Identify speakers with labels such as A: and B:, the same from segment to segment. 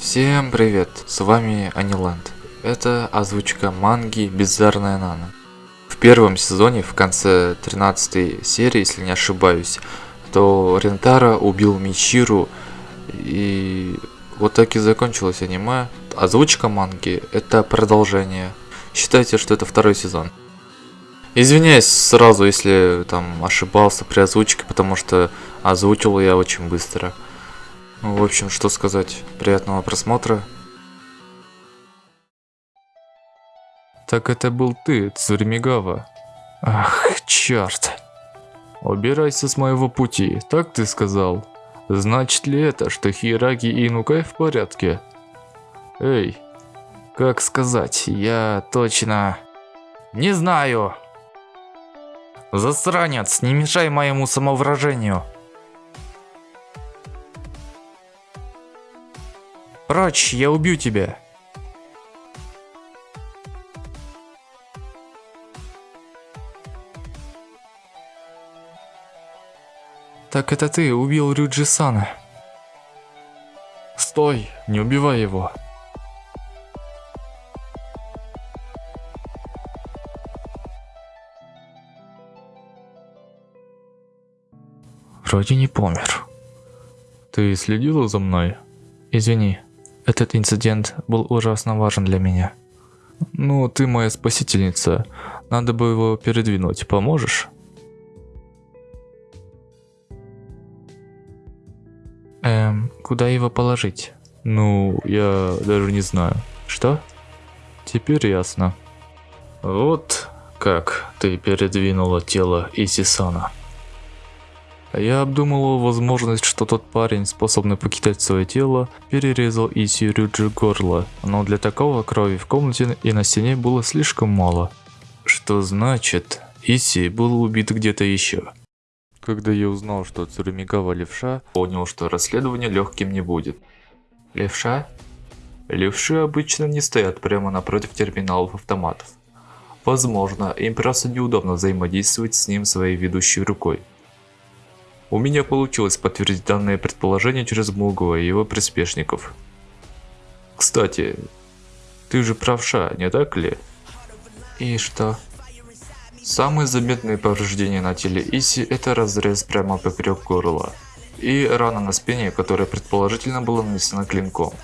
A: Всем привет, с вами Аниланд. Это озвучка манги Bizarная Нана. В первом сезоне, в конце 13 серии, если не ошибаюсь, то Рентара убил Мичиру, и вот так и закончилось аниме. Озвучка манги – это продолжение. Считайте, что это второй сезон. Извиняюсь сразу, если там ошибался при озвучке, потому что озвучил я очень быстро. Ну, в общем, что сказать. Приятного просмотра. Так это был ты, Цурмигава. Ах, черт. Убирайся с моего пути, так ты сказал. Значит ли это, что Хираги и Инукай в порядке? Эй, как сказать, я точно... Не знаю. Засранец, не мешай моему самовыражению. Прочь, я убью тебя. Так это ты убил Рюджи-сана. Стой, не убивай его. Вроде не помер. Ты следила за мной? Извини, этот инцидент был ужасно важен для меня. Ну, ты моя спасительница. Надо бы его передвинуть. Поможешь? Эм, куда его положить? Ну, я даже не знаю. Что? Теперь ясно. Вот как ты передвинула тело Исисана. Я обдумывал возможность, что тот парень, способный покидать свое тело, перерезал Иси Рюджи горло, но для такого крови в комнате и на стене было слишком мало. Что значит, Иси был убит где-то еще. Когда я узнал, что Цурумигава левша, понял, что расследование легким не будет. Левша? Левши обычно не стоят прямо напротив терминалов автоматов. Возможно, им просто неудобно взаимодействовать с ним своей ведущей рукой. У меня получилось подтвердить данное предположение через Мугова и его приспешников. Кстати, ты же правша, не так ли? И что? Самые заметные повреждения на теле Иси это разрез прямо поперек горла и рана на спине, которая предположительно была нанесена клинком.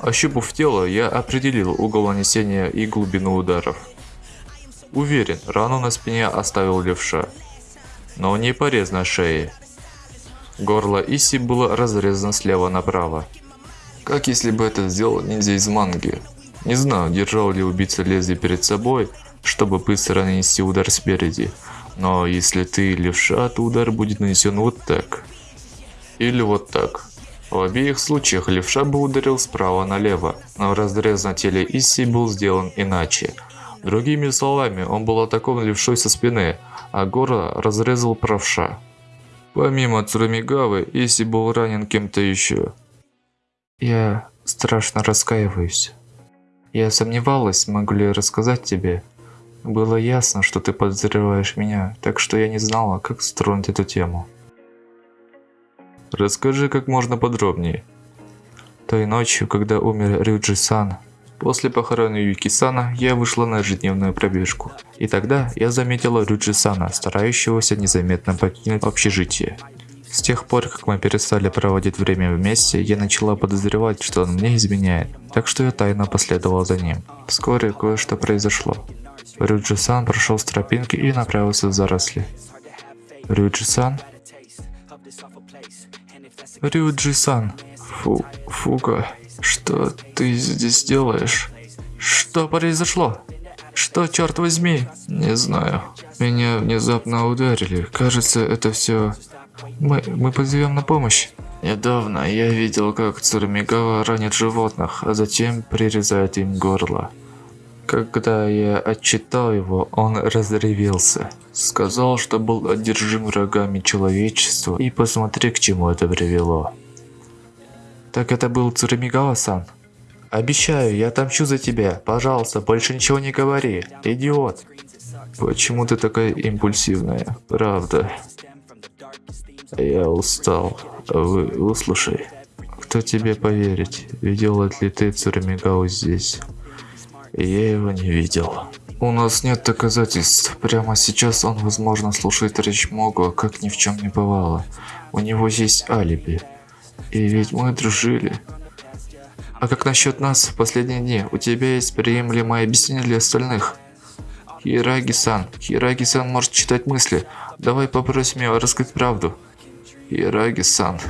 A: Ощупав тело, я определил угол нанесения и глубину ударов. Уверен, рану на спине оставил левша но не порез на шее. Горло Иси было разрезано слева направо. Как если бы это сделал ниндзя из манги. Не знаю, держал ли убийца лезвие перед собой, чтобы быстро нанести удар спереди. Но если ты левша, то удар будет нанесен вот так. Или вот так. В обеих случаях левша бы ударил справа налево, но разрез на теле Исси был сделан иначе. Другими словами, он был атакован левшой со спины, а горло разрезал правша. Помимо Цурумигавы, Иси был ранен кем-то еще. Я страшно раскаиваюсь. Я сомневалась, могу ли рассказать тебе. Было ясно, что ты подозреваешь меня, так что я не знала, как строить эту тему. Расскажи как можно подробнее. Той ночью, когда умер Рюджи-сан, После похорон Юки-сана я вышла на ежедневную пробежку. И тогда я заметила Рюджи-сана, старающегося незаметно покинуть общежитие. С тех пор, как мы перестали проводить время вместе, я начала подозревать, что он мне изменяет, так что я тайно последовала за ним. Вскоре кое-что произошло. Рюджи-сан прошел с тропинки и направился в заросли. Рюджи-сан? Рюджи-сан. Фу, Фука. Что ты здесь делаешь? Что произошло? Что, черт возьми? Не знаю. Меня внезапно ударили. Кажется, это все... Мы, мы позовем на помощь. Недавно я видел, как Цурмигава ранит животных, а затем прирезает им горло. Когда я отчитал его, он разревелся. Сказал, что был одержим врагами человечества, и посмотри, к чему это привело. Так это был Цурамигава-сан? Обещаю, я отомщу за тебя. Пожалуйста, больше ничего не говори. Идиот. Почему ты такая импульсивная? Правда. Я устал. Вы выслушай. К что тебе поверить. Видел ли ты Цурамигау здесь? Я его не видел. У нас нет доказательств. Прямо сейчас он, возможно, слушает речь Могу, как ни в чем не бывало. У него есть алиби. И ведь мы дружили. А как насчет нас в последние дни? У тебя есть приемлемое объяснение для остальных? Хираги-сан. Хираги-сан может читать мысли. Давай попросим его рассказать правду. Хираги-сан.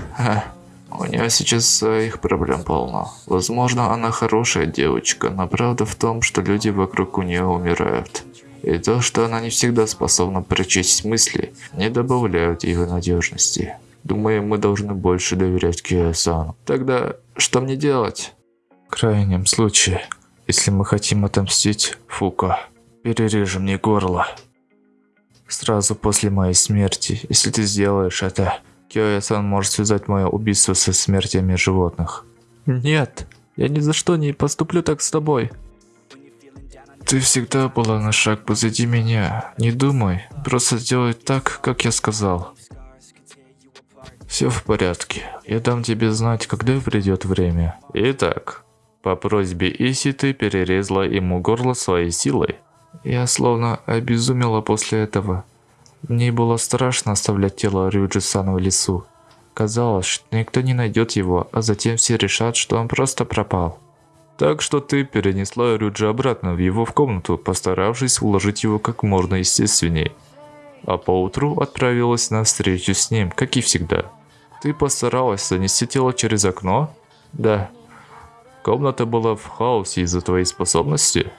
A: У нее сейчас своих проблем полно. Возможно, она хорошая девочка, но правда в том, что люди вокруг у нее умирают. И то, что она не всегда способна прочесть мысли, не добавляют ее надежности. Думаю, мы должны больше доверять Киосану. Тогда что мне делать? Крайнем случае, если мы хотим отомстить Фука, перережем мне горло. Сразу после моей смерти, если ты сделаешь это, Киоя-сан может связать мое убийство со смертями животных. Нет, я ни за что не поступлю так с тобой. Ты всегда была на шаг позади меня. Не думай, просто сделай так, как я сказал. Все в порядке. Я дам тебе знать, когда придет время. Итак, по просьбе Иси ты перерезала ему горло своей силой. Я словно обезумела после этого. Мне было страшно оставлять тело Рюджи-сана в лесу. Казалось, что никто не найдет его, а затем все решат, что он просто пропал. Так что ты перенесла Рюджи обратно в его в комнату, постаравшись уложить его как можно естественнее. А поутру отправилась на встречу с ним, как и всегда. Ты постаралась занести тело через окно? Да. Комната была в хаосе из-за твоей способности?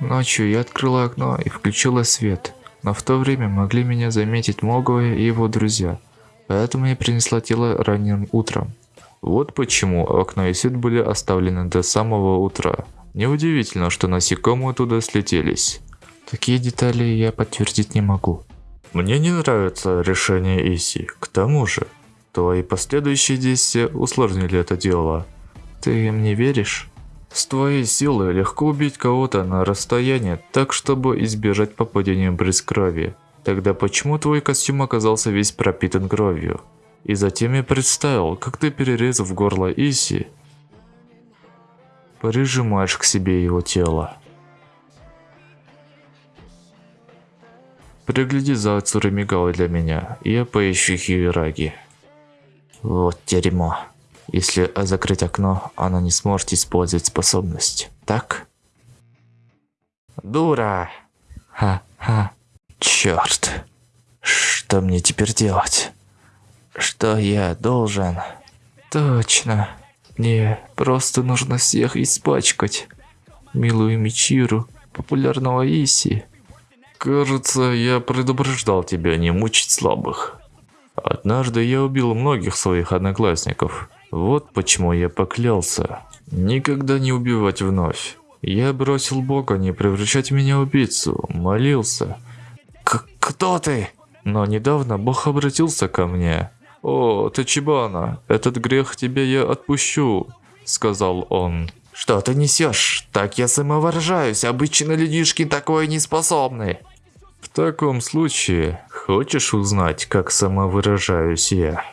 A: Ночью я открыла окно и включила свет, но в то время могли меня заметить Моговые и его друзья, поэтому я принесла тело ранним утром. Вот почему окно и свет были оставлены до самого утра. Неудивительно, что насекомые туда слетелись. Такие детали я подтвердить не могу. Мне не нравится решение Иси. К тому же, Твои последующие действия усложнили это дело. Ты мне веришь? С твоей силой легко убить кого-то на расстоянии, так чтобы избежать попадения брызг крови. Тогда почему твой костюм оказался весь пропитан кровью? И затем я представил, как ты, перерезав горло Иси, прижимаешь к себе его тело. Пригляди за Цурамигавой для меня, я поищу Хираги. Вот дерьмо. Если закрыть окно, она не сможет использовать способность. Так? Дура! Ха-ха. Черт. Что мне теперь делать? Что я должен? Точно. Мне просто нужно всех испачкать. Милую Мичиру, популярного Иси. Кажется, я предупреждал тебя не мучить слабых. Однажды я убил многих своих одноклассников. Вот почему я поклялся. Никогда не убивать вновь. Я бросил Бога не превращать меня в убийцу. Молился. К кто ты? Но недавно Бог обратился ко мне. «О, ты Чибана, этот грех тебе я отпущу», — сказал он. «Что ты несешь? Так я самовыражаюсь, обычно людишки такое не способны». В таком случае, хочешь узнать, как самовыражаюсь я?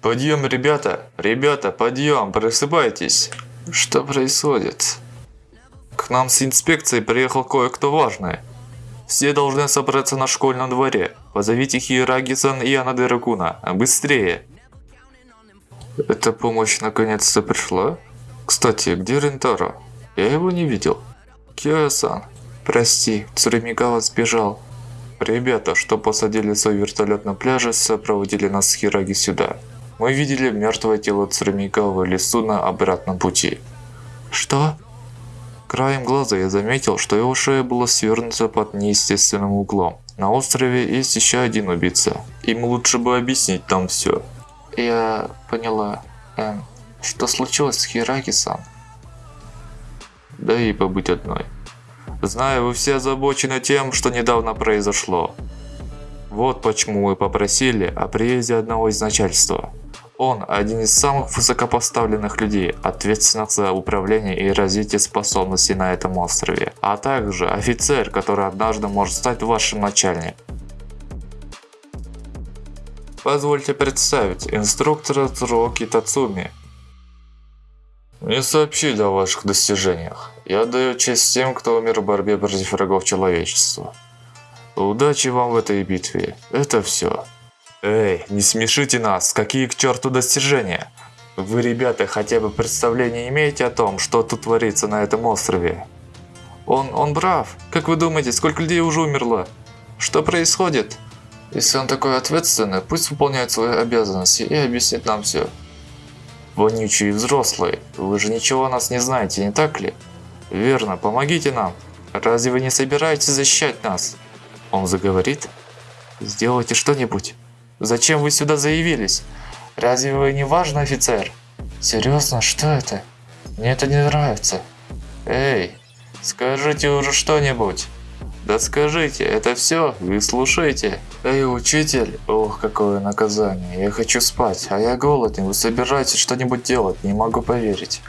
A: Подъем, ребята! Ребята, подъем! Просыпайтесь! Что происходит? К нам с инспекцией приехал кое-кто важный. Все должны собраться на школьном дворе. Позовите Хираги-сан и Анады Ракуна. Быстрее. Эта помощь наконец-то пришла? Кстати, где Рентаро? Я его не видел. Кио-сан, прости, Цуремигава сбежал. Ребята, что посадили свой вертолет на пляже, сопроводили нас с Хираги сюда. Мы видели мертвое тело Цуремигава в лесу на обратном пути. Что? Краем глаза я заметил, что его шея была свернута под неестественным углом. На острове есть еще один убийца. Им лучше бы объяснить там все. Я поняла. Эм, что случилось с Хираки-сан? Да и побыть одной. Знаю, вы все озабочены тем, что недавно произошло. Вот почему мы попросили о приезде одного из начальства. Он один из самых высокопоставленных людей, ответственных за управление и развитие способностей на этом острове, а также офицер, который однажды может стать вашим начальником. Позвольте представить инструктора Цуроки Тацуми. Не сообщили о ваших достижениях. Я даю честь тем, кто умер в борьбе против врагов человечества. Удачи вам в этой битве. Это все. Эй, не смешите нас, какие к черту достижения? Вы, ребята, хотя бы представление имеете о том, что тут творится на этом острове? Он, он прав. Как вы думаете, сколько людей уже умерло? Что происходит? Если он такой ответственный, пусть выполняет свои обязанности и объяснит нам все. Вонючие взрослые, вы же ничего о нас не знаете, не так ли? Верно, помогите нам. Разве вы не собираетесь защищать нас? Он заговорит. Сделайте что-нибудь. Зачем вы сюда заявились? Разве вы не важный офицер? Серьезно, что это? Мне это не нравится. Эй, скажите уже что-нибудь. Да скажите, это все? Вы слушаете? Эй, учитель, ох, какое наказание. Я хочу спать, а я голодный. Вы собираетесь что-нибудь делать? Не могу поверить.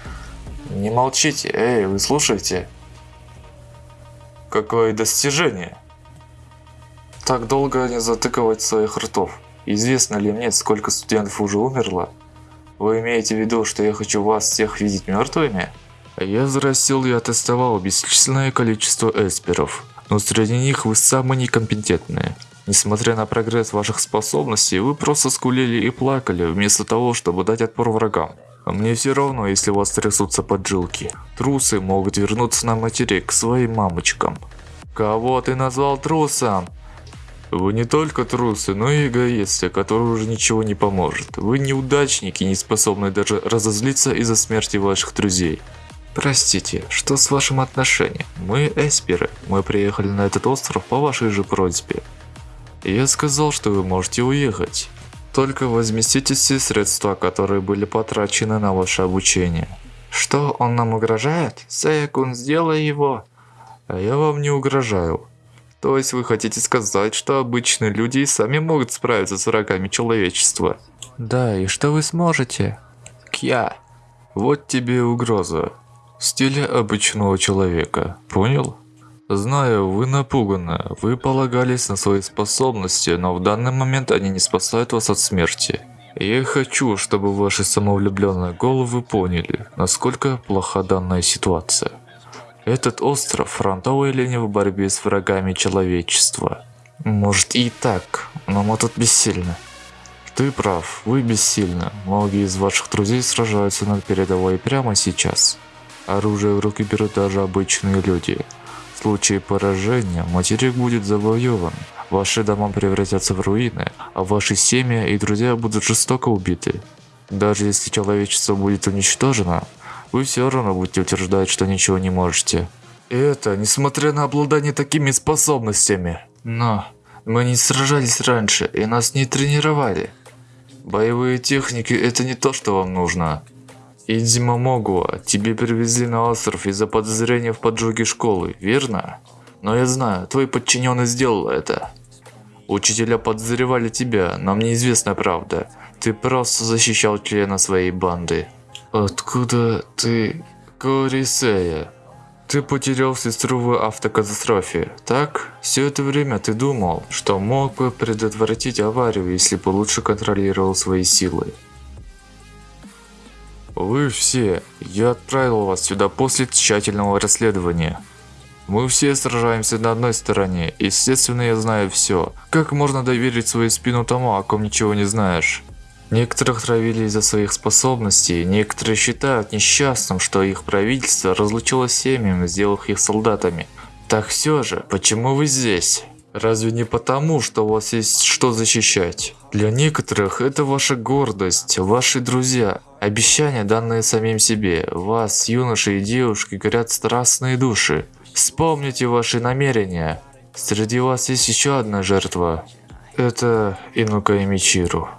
A: Не молчите, эй, вы слушаете? Какое достижение? Так долго не затыкивать своих ртов. Известно ли мне, сколько студентов уже умерло? Вы имеете в виду, что я хочу вас всех видеть мертвыми? Я зарастил и аттестовал бесчисленное количество эсперов, но среди них вы самые некомпетентные. Несмотря на прогресс ваших способностей, вы просто скулили и плакали, вместо того, чтобы дать отпор врагам. Мне все равно, если у вас трясутся поджилки. Трусы могут вернуться на материк к своим мамочкам. Кого ты назвал трусом? Вы не только трусы, но и эгоисты, который уже ничего не поможет. Вы неудачники, не способные даже разозлиться из-за смерти ваших друзей. Простите, что с вашим отношением? Мы эсперы. Мы приехали на этот остров по вашей же просьбе. Я сказал, что вы можете уехать. Только возместите все средства, которые были потрачены на ваше обучение. Что, он нам угрожает? Сэкун, сделай его. А я вам не угрожаю. То есть вы хотите сказать, что обычные люди и сами могут справиться с врагами человечества? Да, и что вы сможете? Кья. Вот тебе угроза. В стиле обычного человека, понял? Знаю, вы напуганы, вы полагались на свои способности, но в данный момент они не спасают вас от смерти. Я хочу, чтобы ваши самовлюбленные головы поняли, насколько плоха данная ситуация. Этот остров – фронтовая линия в борьбе с врагами человечества. Может и так, но мы тут бессильны. Ты прав, вы бессильны. Многие из ваших друзей сражаются на передовой прямо сейчас. Оружие в руки берут даже обычные люди. В случае поражения материк будет завоеван, ваши дома превратятся в руины, а ваши семьи и друзья будут жестоко убиты. Даже если человечество будет уничтожено, вы все равно будете утверждать, что ничего не можете. И это, несмотря на обладание такими способностями. Но мы не сражались раньше, и нас не тренировали. Боевые техники – это не то, что вам нужно. Идзима Могуа, тебе привезли на остров из-за подозрения в поджоге школы, верно? Но я знаю, твой подчиненный сделал это. Учителя подозревали тебя, но мне известна правда. Ты просто защищал члена своей банды. Откуда ты, Корисея? Ты потерял сестру в автокатастрофе, так? Все это время ты думал, что мог бы предотвратить аварию, если бы лучше контролировал свои силы. Вы все, я отправил вас сюда после тщательного расследования. Мы все сражаемся на одной стороне, естественно я знаю все. Как можно доверить свою спину тому, о ком ничего не знаешь? Некоторых травили из-за своих способностей, некоторые считают несчастным, что их правительство разлучило семьями, сделав их солдатами. Так все же, почему вы здесь? Разве не потому, что у вас есть что защищать? Для некоторых это ваша гордость, ваши друзья, обещания, данные самим себе. Вас, юноши и девушки, горят страстные души. Вспомните ваши намерения. Среди вас есть еще одна жертва. Это Инука Мичиру.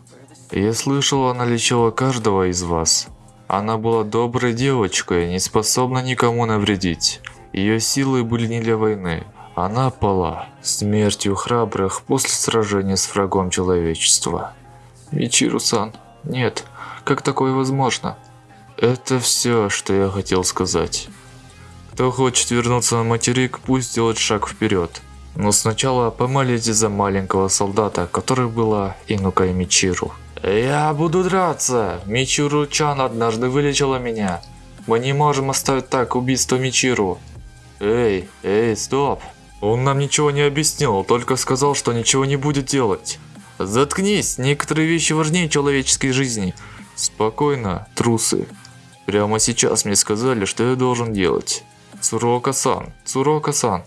A: Я слышал, она лечила каждого из вас. Она была доброй девочкой, не способна никому навредить. Ее силы были не для войны. Она пала смертью храбрых после сражения с врагом человечества. Мичиру-сан, нет, как такое возможно? Это все, что я хотел сказать. Кто хочет вернуться на материк, пусть сделает шаг вперед. Но сначала помолитесь за маленького солдата, который была Инука Мичиру. Я буду драться! Мичиру-чан однажды вылечила меня. Мы не можем оставить так убийство Мичиру. Эй, эй, стоп! Он нам ничего не объяснил, только сказал, что ничего не будет делать. Заткнись, некоторые вещи важнее человеческой жизни. Спокойно, трусы. Прямо сейчас мне сказали, что я должен делать. Цурока-сан, Цурока-сан.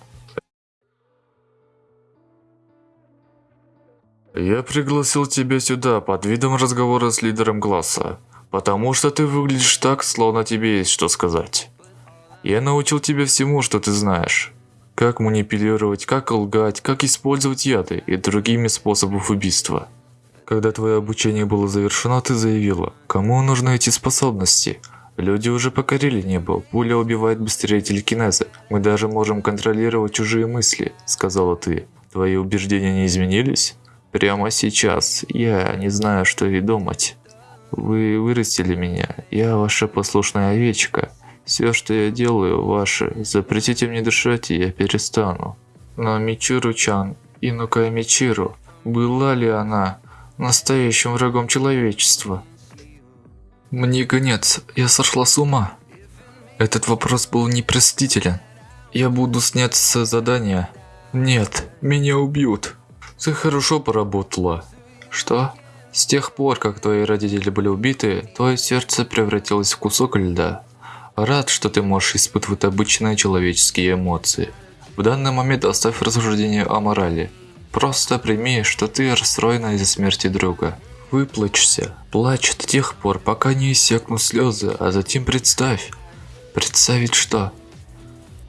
A: Я пригласил тебя сюда под видом разговора с лидером класса, потому что ты выглядишь так, словно тебе есть что сказать. Я научил тебя всему, что ты знаешь. Как манипулировать, как лгать, как использовать яды и другими способов убийства. Когда твое обучение было завершено, ты заявила, кому нужны эти способности. Люди уже покорили небо, пуля убивает быстрее телекинеза, мы даже можем контролировать чужие мысли, сказала ты. Твои убеждения не изменились? Прямо сейчас я не знаю, что и думать. Вы вырастили меня, я ваша послушная овечка. Все, что я делаю, ваше. Запретите мне дышать, и я перестану. Но Мичуру-чан, Инука Мичиру, была ли она настоящим врагом человечества? Мне конец, я сошла с ума. Этот вопрос был непростителен. Я буду снять с задания. Нет, меня убьют. Ты хорошо поработала. Что? С тех пор, как твои родители были убиты, твое сердце превратилось в кусок льда. Рад, что ты можешь испытывать обычные человеческие эмоции. В данный момент оставь рассуждение о морали. Просто прими, что ты расстроена из-за смерти друга. Выплачься, плачь до тех пор, пока не иссякнут слезы, а затем представь. Представить что?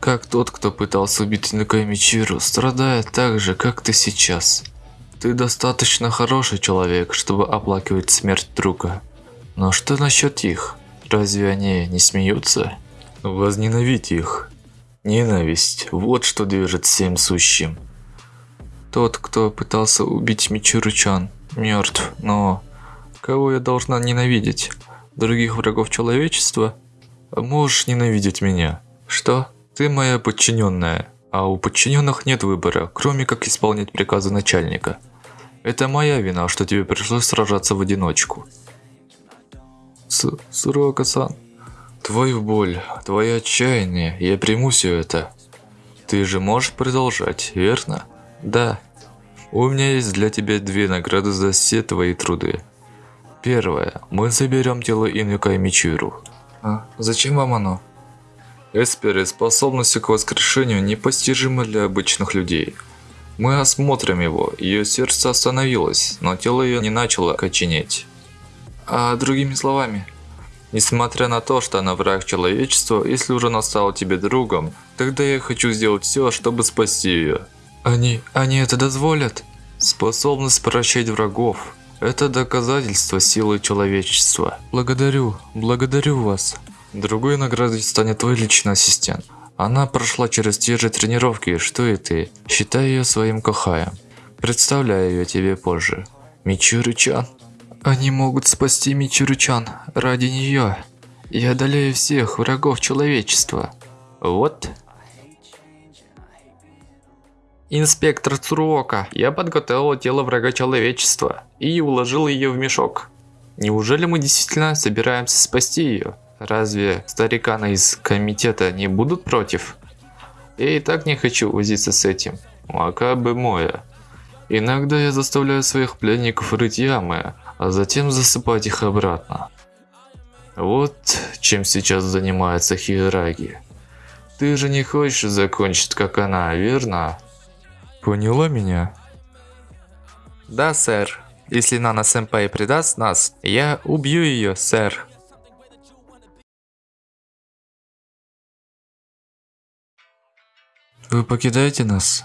A: Как тот, кто пытался убить Накаймичиру, страдает так же, как ты сейчас. Ты достаточно хороший человек, чтобы оплакивать смерть друга. Но что насчет их? Разве они не смеются? Возненавидь их. Ненависть – вот что движет всем сущим. Тот, кто пытался убить Мичуру-чан, мертв, но... Кого я должна ненавидеть? Других врагов человечества? Можешь ненавидеть меня. Что? Ты моя подчиненная, а у подчиненных нет выбора, кроме как исполнять приказы начальника. Это моя вина, что тебе пришлось сражаться в одиночку. С Сурока-сан, твою боль, твое отчаяние, я приму все это. Ты же можешь продолжать, верно? Да. У меня есть для тебя две награды за все твои труды. Первое. Мы заберем тело Инюка и Мичуру. А, зачем вам оно? Эсперы способностью к воскрешению непостижимы для обычных людей. Мы осмотрим его, ее сердце остановилось, но тело ее не начало коченеть. А другими словами, несмотря на то, что она враг человечества, если уже она стала тебе другом, тогда я хочу сделать все, чтобы спасти ее. Они, они это дозволят? Способность прощать врагов – это доказательство силы человечества. Благодарю, благодарю вас. Другой наградой станет твой личный ассистент. Она прошла через те же тренировки, что и ты. Считай ее своим кохаем. Представляю ее тебе позже. Мичуру-чан. Они могут спасти Мичуру-чан ради нее. Я одолею всех врагов человечества. Вот. Инспектор Цуруока, я подготовил тело врага человечества и уложил ее в мешок. Неужели мы действительно собираемся спасти ее? Разве стариканы из комитета не будут против? Я и так не хочу возиться с этим. Макабы моя. Иногда я заставляю своих пленников рыть ямы, а затем засыпать их обратно. Вот чем сейчас занимается Хираги. Ты же не хочешь закончить как она, верно? Поняла меня? Да, сэр. Если Нана-сэмпай предаст нас, я убью ее, сэр. Вы покидаете нас?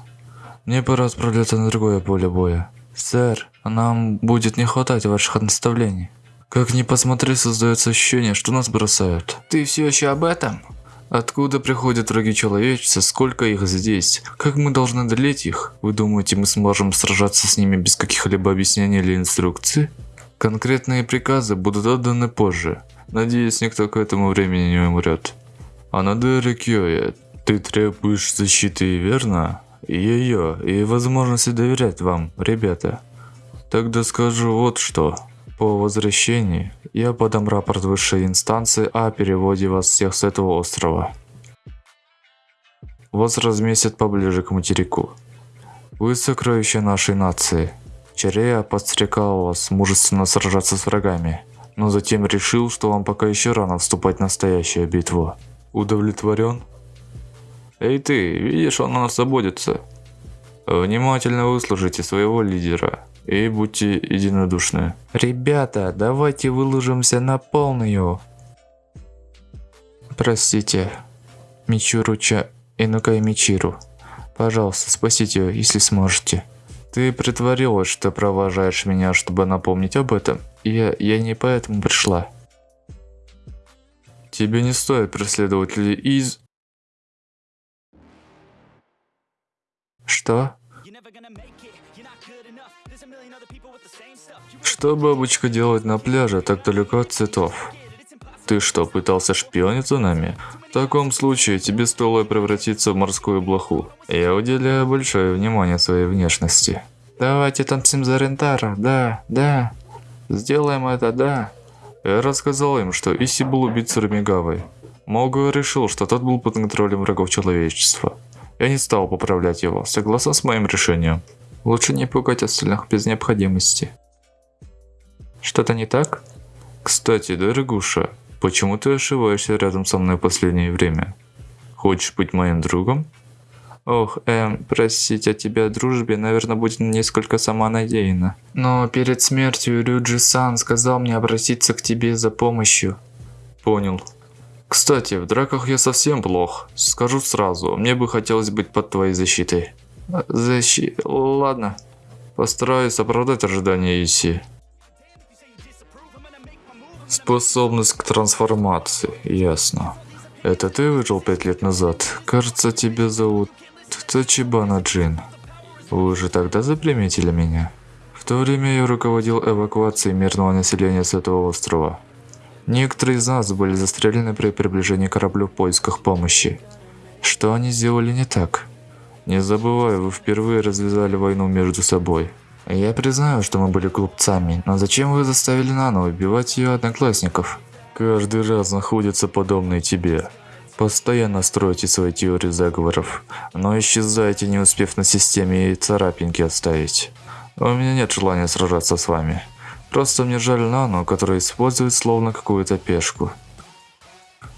A: Мне пора отправляться на другое поле боя. Сэр, нам будет не хватать ваших наставлений. Как ни посмотри, создается ощущение, что нас бросают. Ты все еще об этом? Откуда приходят враги человечества, сколько их здесь? Как мы должны одолеть их? Вы думаете, мы сможем сражаться с ними без каких-либо объяснений или инструкций? Конкретные приказы будут отданы позже. Надеюсь, никто к этому времени не умрет. А на Дерекёе ты требуешь защиты, верно? Ее и возможности доверять вам, ребята. Тогда скажу вот что. По возвращении я подам рапорт высшей инстанции о переводе вас всех с этого острова. Вас разместят поближе к материку. Вы сокровище нашей нации. Черея подстрекал вас мужественно сражаться с врагами, но затем решил, что вам пока еще рано вступать в настоящую битву. Удовлетворен? Эй ты, видишь, он на нас заботится. Внимательно выслушайте своего лидера и будьте единодушны. Ребята, давайте выложимся на полную. Простите, Мичуруча Инукай Мичиру. Пожалуйста, спасите ее, если сможете. Ты притворилась, что провожаешь меня, чтобы напомнить об этом. Я, я не поэтому пришла. Тебе не стоит преследовать людей из... Что? Что бабочка делает на пляже так далеко от цветов? Ты что, пытался шпионить за нами? В таком случае тебе стоило превратиться в морскую блоху. Я уделяю большое внимание своей внешности. Давайте танцем за Рентара, да, да. Сделаем это, да. Я рассказал им, что Иси был убит Сурамигавой. Могу решил, что тот был под контролем врагов человечества. Я не стал поправлять его, согласно с моим решением. Лучше не пугать остальных без необходимости. Что-то не так? Кстати, дорогуша, почему ты ошиваешься рядом со мной в последнее время? Хочешь быть моим другом? Ох, эм, просить о тебе о дружбе, наверное, будет несколько самонадеянно. Но перед смертью Рюджи-сан сказал мне обратиться к тебе за помощью. Понял. Кстати, в драках я совсем плох. Скажу сразу, мне бы хотелось быть под твоей защитой. Защи... Ладно. Постараюсь оправдать ожидания Иси. Способность к трансформации, ясно. Это ты выжил пять лет назад? Кажется, тебя зовут Тачибана Джин. Вы уже тогда заприметили меня? В то время я руководил эвакуацией мирного населения с этого острова. Некоторые из нас были застрелены при приближении к кораблю в поисках помощи. Что они сделали не так? Не забывай, вы впервые развязали войну между собой. Я признаю, что мы были глупцами, но зачем вы заставили Нану убивать ее одноклассников? Каждый раз находится подобный тебе. Постоянно строите свои теории заговоров, но исчезаете, не успев на системе и царапинки оставить. У меня нет желания сражаться с вами. Просто мне жаль Нану, которая использует словно какую-то пешку.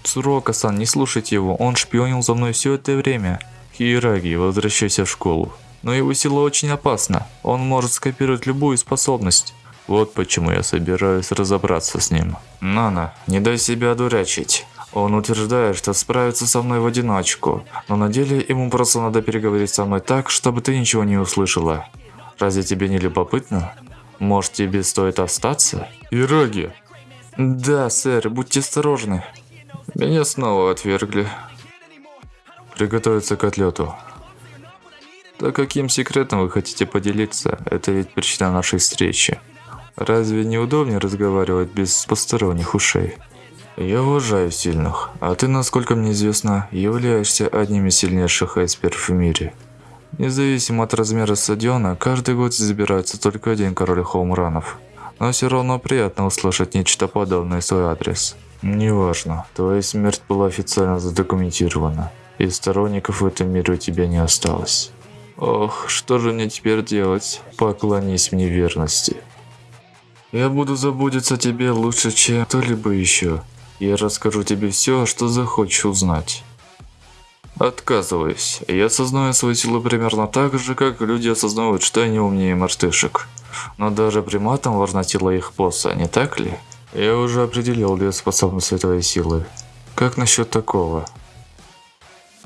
A: Цурока-сан, не слушайте его, он шпионил за мной все это время. Хиераги, возвращайся в школу. Но его сила очень опасна, он может скопировать любую способность. Вот почему я собираюсь разобраться с ним. Нана, не дай себя одурачить. Он утверждает, что справится со мной в одиночку, но на деле ему просто надо переговорить со мной так, чтобы ты ничего не услышала. Разве тебе не любопытно? Может тебе стоит остаться? Ироги. Да, сэр, будьте осторожны. Меня снова отвергли. Приготовиться к отлету. Да каким секретом вы хотите поделиться? Это ведь причина нашей встречи. Разве не удобнее разговаривать без посторонних ушей? Я уважаю сильных, а ты, насколько мне известно, являешься одним из сильнейших эсперов в мире. Независимо от размера стадиона, каждый год забирается только один король хоумранов. Но все равно приятно услышать нечто подобное в свой адрес. Неважно, твоя смерть была официально задокументирована, и сторонников в этом мире у тебя не осталось. Ох, что же мне теперь делать? Поклонись мне верности. Я буду заботиться о тебе лучше, чем кто-либо еще. Я расскажу тебе все, что захочешь узнать. Отказываюсь. Я осознаю свою силу примерно так же, как люди осознают, что они умнее мартышек. Но даже приматам важна сила их босса, не так ли? Я уже определил две способности твоей силы. Как насчет такого?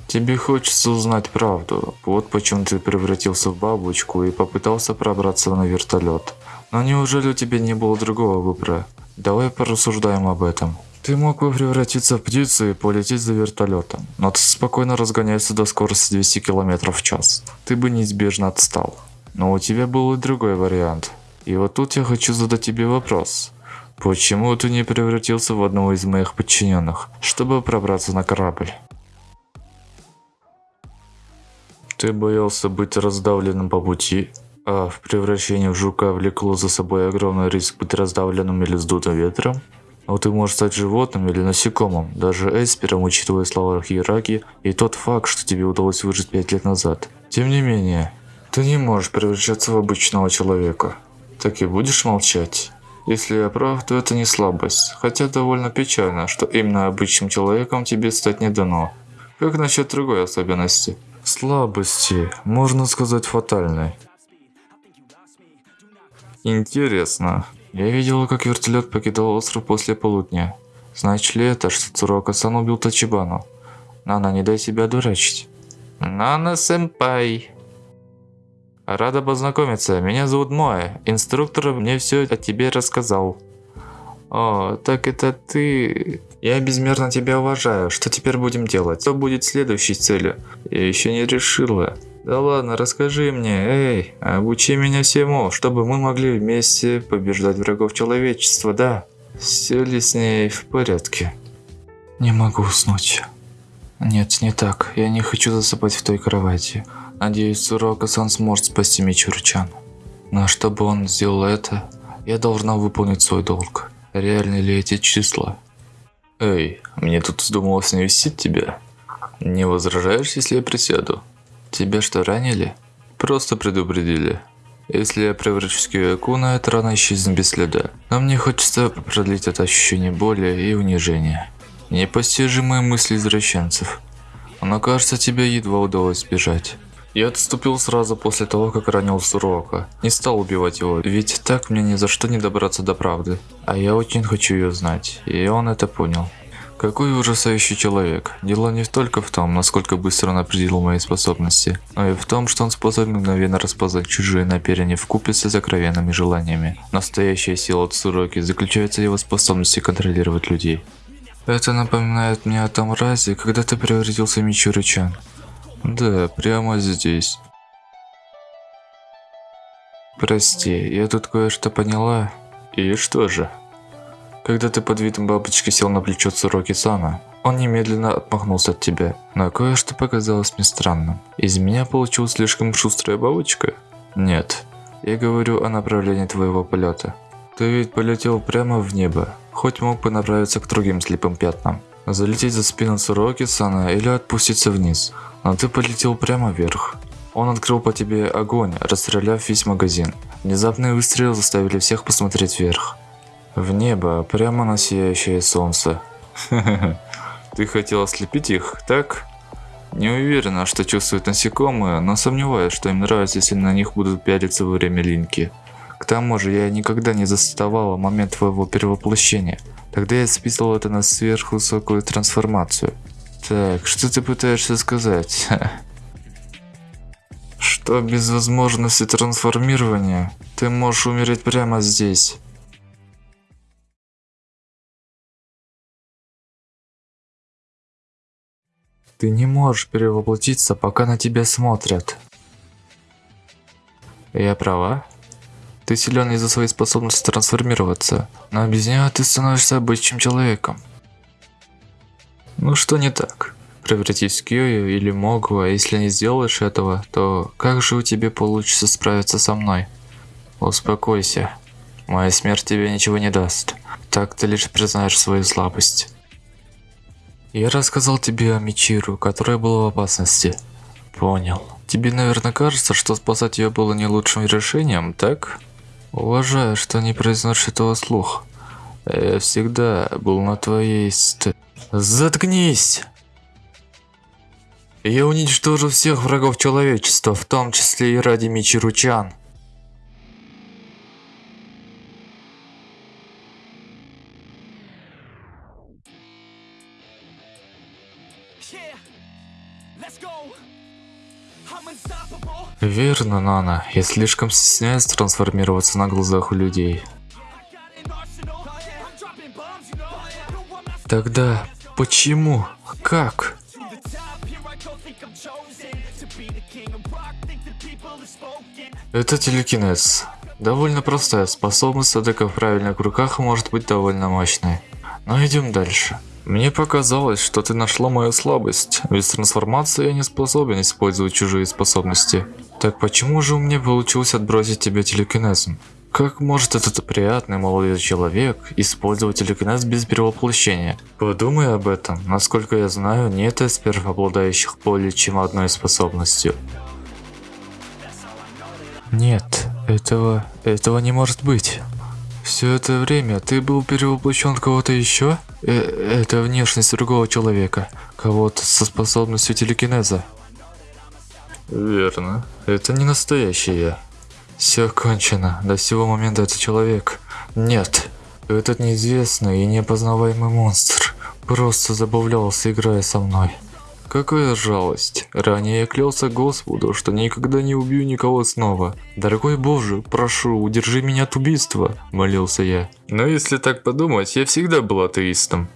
A: Тебе хочется узнать правду. Вот почему ты превратился в бабочку и попытался пробраться на вертолет. Но неужели у тебя не было другого выбора? Давай порассуждаем об этом. Ты мог бы превратиться в птицу и полететь за вертолетом, но ты спокойно разгоняешься до скорости 200 км в час. Ты бы неизбежно отстал. Но у тебя был и другой вариант. И вот тут я хочу задать тебе вопрос. Почему ты не превратился в одного из моих подчиненных, чтобы пробраться на корабль? Ты боялся быть раздавленным по пути, а в превращении в жука влекло за собой огромный риск быть раздавленным или сдутым ветром? Но ты можешь стать животным или насекомым, даже эспером, учитывая слова Хираки и тот факт, что тебе удалось выжить пять лет назад. Тем не менее, ты не можешь превращаться в обычного человека. Так и будешь молчать? Если я прав, то это не слабость, хотя довольно печально, что именно обычным человеком тебе стать не дано. Как насчет другой особенности? Слабости, можно сказать фатальной. Интересно. Я видела, как вертолет покидал остров после полудня. Значит ли это, что Цурока-сан убил Тачибану? Нана, не дай себя дурачить. Нана-сэмпай. Рада познакомиться. Меня зовут Моэ. Инструктор мне все о тебе рассказал. О, так это ты... Я безмерно тебя уважаю. Что теперь будем делать? Что будет следующей целью? Я еще не решила. Да ладно, расскажи мне, эй, обучи меня всему, чтобы мы могли вместе побеждать врагов человечества, да? Все ли с ней в порядке? Не могу уснуть. Нет, не так. Я не хочу засыпать в той кровати. Надеюсь, Сурока-сан сможет спасти Мичуру-чан. Но чтобы он сделал это, я должна выполнить свой долг. Реальны ли эти числа? Эй, мне тут вздумалось навестить тебя. Не возражаешь, если я присяду? Тебя что, ранили? Просто предупредили. Если я превращусь в Киокуна, эта рана исчезнет без следа. Но мне хочется продлить это ощущение боли и унижения. Непостижимые мысли извращенцев. Но кажется, тебе едва удалось сбежать. Я отступил сразу после того, как ранил Сурока. Не стал убивать его, ведь так мне ни за что не добраться до правды. А я очень хочу ее знать, и он это понял. Какой ужасающий человек. Дело не только в том, насколько быстро он определил мои способности, но и в том, что он способен мгновенно распознать чужие намерения в купе с сокровенными желаниями. Настоящая сила Цуроки заключается в его способности контролировать людей. Это напоминает мне о том разе, когда ты превратился в Мичуру-чан. Да, прямо здесь. Прости, я тут кое-что поняла. И что же? Когда ты под видом бабочки сел на плечо Цуроки-сана, он немедленно отмахнулся от тебя. Но кое-что показалось мне странным. Из меня получилась слишком шустрая бабочка? Нет. Я говорю о направлении твоего полета. Ты ведь полетел прямо в небо, хоть мог бы направиться к другим слепым пятнам. Залететь за спину Цуроки-сана или отпуститься вниз – но ты полетел прямо вверх. Он открыл по тебе огонь, расстреляв весь магазин. Внезапные выстрелы заставили всех посмотреть вверх. В небо, прямо на сияющее солнце. Ты хотел ослепить их, так? Не уверена, что чувствуют насекомые, но сомневаюсь, что им нравится, если на них будут пялиться во время линьки. К тому же, я никогда не заставала момент твоего перевоплощения. Тогда я списывал это на сверхвысокую трансформацию. Так, что ты пытаешься сказать? Что без возможности трансформирования ты можешь умереть прямо здесь. Ты не можешь перевоплотиться, пока на тебя смотрят. Я права? Ты силен из-за своей способности трансформироваться, но без нее ты становишься обычным человеком. Ну что не так? Превратись в Кьюю или Могу, а если не сделаешь этого, то как же у тебя получится справиться со мной? Успокойся. Моя смерть тебе ничего не даст. Так ты лишь признаешь свою слабость. Я рассказал тебе о Мичиру, которая была в опасности. Понял. Тебе, наверное, кажется, что спасать ее было не лучшим решением, так? Уважаю, что не произносишь этого слух. Я всегда был на твоей ст... Заткнись! Я уничтожу всех врагов человечества, в том числе и ради Мичиручан. Верно, Нана. Я слишком стесняюсь трансформироваться на глазах у людей. Тогда почему? Как? Это телекинез. Довольно простая способность, однако в правильных руках может быть довольно мощной. Но идем дальше. Мне показалось, что ты нашла мою слабость. Без трансформации я не способен использовать чужие способности. Так почему же у меня получилось отбросить тебя телекинезом? Как может этот приятный молодой человек использовать телекинез без перевоплощения? Подумай об этом. Насколько я знаю, нет эсперов, обладающих более чем одной способностью. Нет, этого, этого не может быть. Все это время ты был перевоплощен в кого-то еще? Э это внешность другого человека, кого-то со способностью телекинеза. Верно, это не настоящий я. Все кончено, до сего момента это человек. Нет, этот неизвестный и неопознаваемый монстр просто забавлялся, играя со мной. Какая жалость. Ранее я клялся Господу, что никогда не убью никого снова. Дорогой Боже, прошу, удержи меня от убийства, молился я. Но если так подумать, я всегда был атеистом.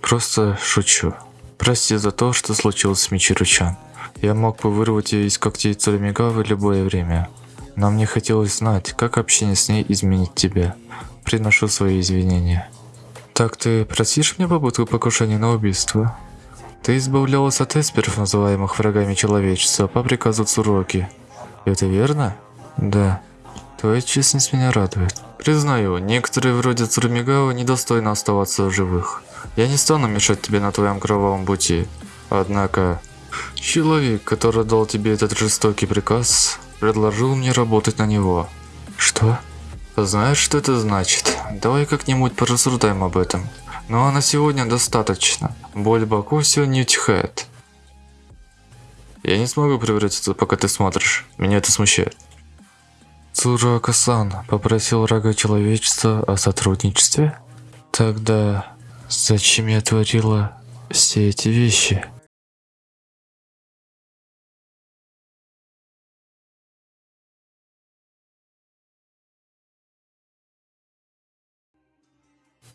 A: Просто шучу. Прости за то, что случилось с Мичиручан. Я мог бы вырвать ее из когтей Цурамига в любое время. Но мне хотелось знать, как общение с ней изменит тебя. Приношу свои извинения. Так ты простишь мне попытку покушения на убийство? Ты избавлялась от эсперов, называемых врагами человечества, по приказу Цуроки. Это верно? Да. Твоя честность меня радует. Признаю, некоторые вроде Цурмигао недостойны оставаться в живых. Я не стану мешать тебе на твоем кровавом пути. Однако, человек, который дал тебе этот жестокий приказ, предложил мне работать на него. Что? Знаешь, что это значит? Давай как-нибудь порассуждаем об этом. А на сегодня достаточно. Боль в боку все не утихает. Я не смогу превратиться, пока ты смотришь. Меня это смущает. Цурака-сан попросил врага человечества о сотрудничестве? Тогда зачем я творила все эти вещи?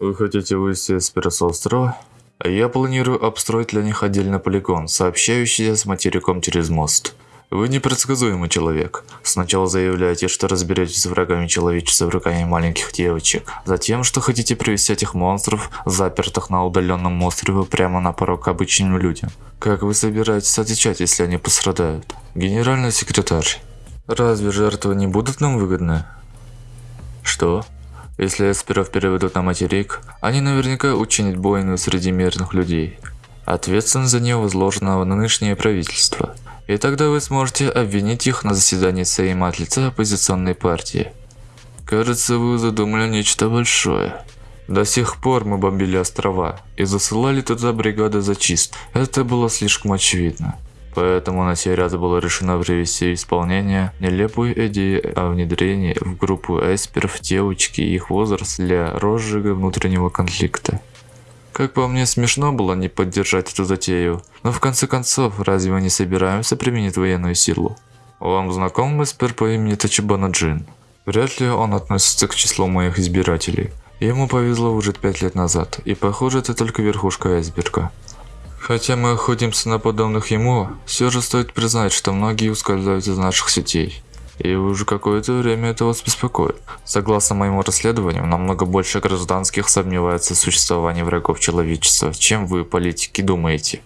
A: Вы хотите вывести Эспера с острова? Я планирую обстроить для них отдельный полигон, сообщающийся с материком через мост. Вы непредсказуемый человек. Сначала заявляете, что разберетесь с врагами человечества руками маленьких девочек. Затем, что хотите привести этих монстров, запертых на удаленном острове, прямо на порог обычным людям. Как вы собираетесь отвечать, если они пострадают? Генеральный секретарь. Разве жертвы не будут нам выгодны? Что? Если эсперов переведут на материк, они наверняка учинят бойню среди мирных людей. Ответственность за нее возложена на нынешнее правительство. И тогда вы сможете обвинить их на заседании Сейма от лица оппозиционной партии. Кажется, вы задумали нечто большое. До сих пор мы бомбили острова и засылали туда бригады зачист. Это было слишком очевидно. Поэтому на сей раз было решено привести в исполнение нелепую идею о внедрении в группу эсперов девочки и их возраст для розжига внутреннего конфликта. Как по мне, смешно было не поддержать эту затею, но в конце концов, разве мы не собираемся применить военную силу? Вам знаком эспер по имени Тачибана Джин? Вряд ли он относится к числу моих избирателей. Ему повезло выжить пять лет назад, и похоже это только верхушка айсберга. Хотя мы охотимся на подобных ему, все же стоит признать, что многие ускользают из наших сетей. И уже какое-то время это вас беспокоит. Согласно моему расследованию, намного больше гражданских сомневается в существовании врагов человечества, чем вы, политики, думаете.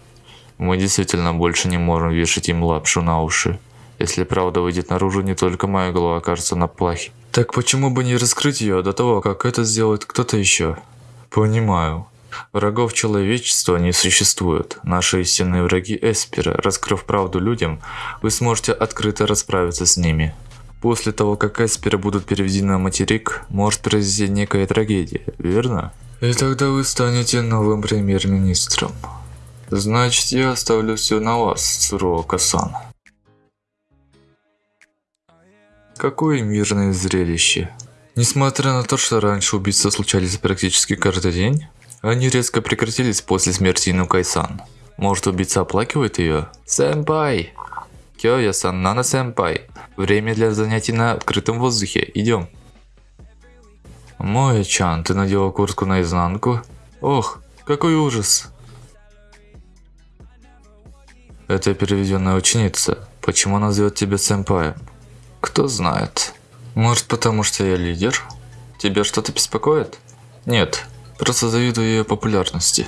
A: Мы действительно больше не можем вешать им лапшу на уши. Если правда выйдет наружу, не только моя голова окажется на плахе. Так почему бы не раскрыть ее до того, как это сделает кто-то еще? Понимаю. Врагов человечества не существует. Наши истинные враги Эспера, раскрыв правду людям, вы сможете открыто расправиться с ними. После того, как Эсперы будут переведены на материк, может произойти некая трагедия, верно? И тогда вы станете новым премьер-министром. Значит, я оставлю все на вас, Цуруока-сан. Какое мирное зрелище. Несмотря на то, что раньше убийства случались практически каждый день, они резко прекратились после смерти Инукай-сан. Может убийца оплакивает ее? Сэмпай! Кёя-сан, Нана-сэмпай. Время для занятий на открытом воздухе. Идем. Моя-чан, ты надела куртку наизнанку? Ох, какой ужас. Это переведенная ученица. Почему она зовет тебя сэмпаем? Кто знает. Может потому что я лидер? Тебя что-то беспокоит? Нет, просто завидую ее популярности.